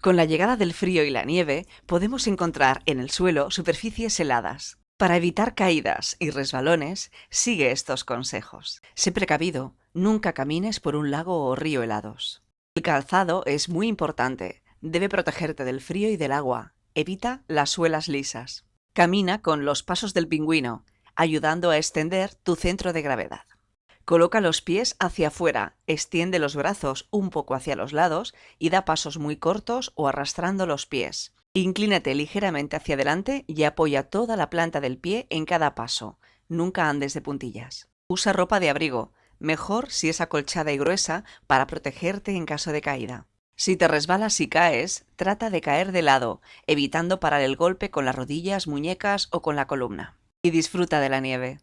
Con la llegada del frío y la nieve, podemos encontrar en el suelo superficies heladas. Para evitar caídas y resbalones, sigue estos consejos. Sé precavido, nunca camines por un lago o río helados. El calzado es muy importante, debe protegerte del frío y del agua. Evita las suelas lisas. Camina con los pasos del pingüino, ayudando a extender tu centro de gravedad. Coloca los pies hacia afuera, extiende los brazos un poco hacia los lados y da pasos muy cortos o arrastrando los pies. Inclínate ligeramente hacia adelante y apoya toda la planta del pie en cada paso. Nunca andes de puntillas. Usa ropa de abrigo, mejor si es acolchada y gruesa para protegerte en caso de caída. Si te resbalas y caes, trata de caer de lado, evitando parar el golpe con las rodillas, muñecas o con la columna. Y disfruta de la nieve.